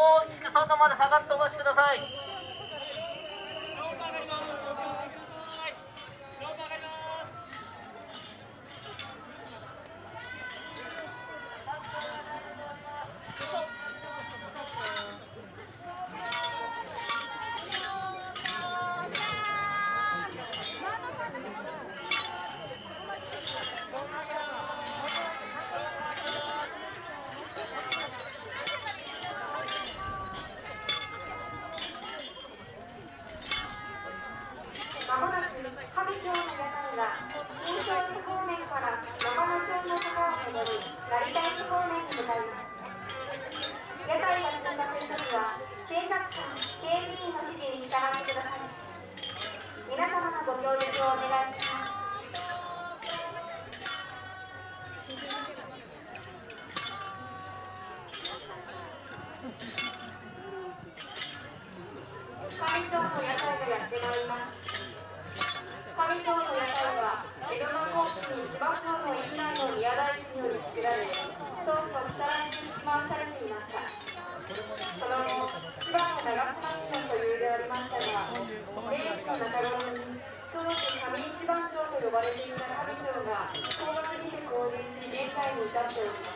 大きく外まで下がってお待ちください。人から以上が交番にて交流し宴会に至っておます。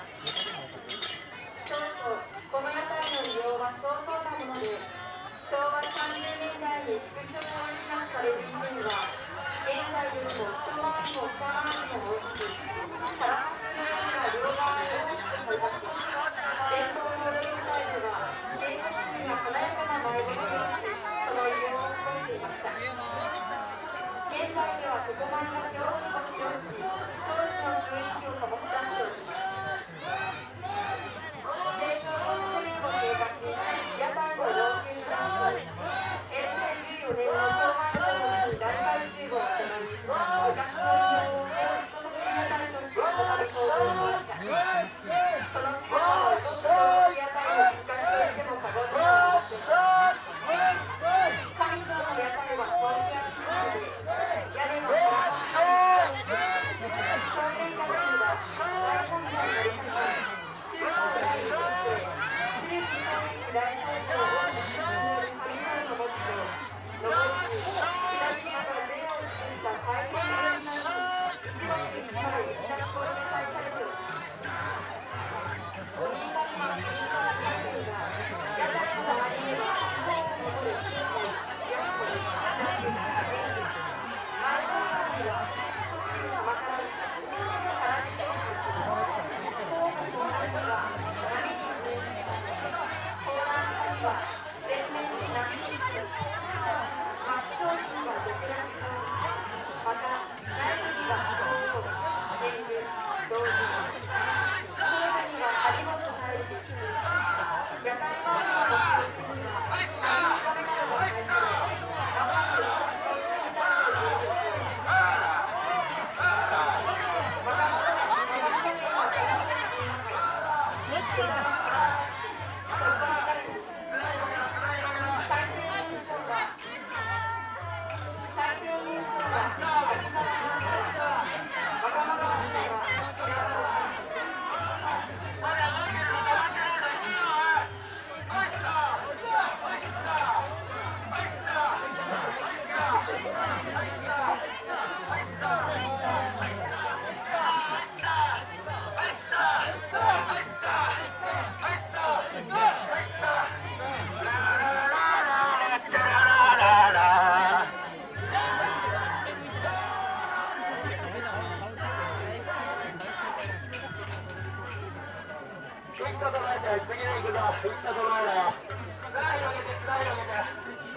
次に行くぞ。一と唱えろよ綱広げて綱広げて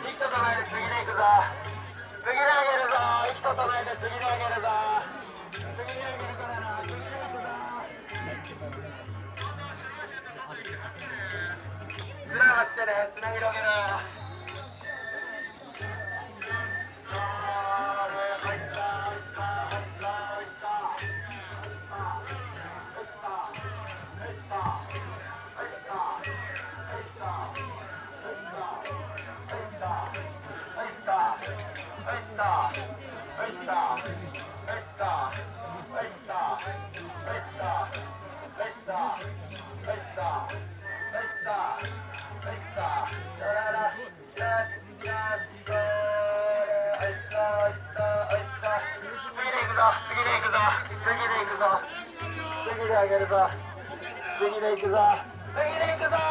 一と唱えぞ。次に行くぞ。次にあげるぞ。一と唱えぞ。次にあげるぞ。次にあげるからな次にあげるぞ。綱張ってね綱広げろぞ。次で行くぞ。次で行くぞ。次で上げるぞ。次で行くぞ。次で行くぞ。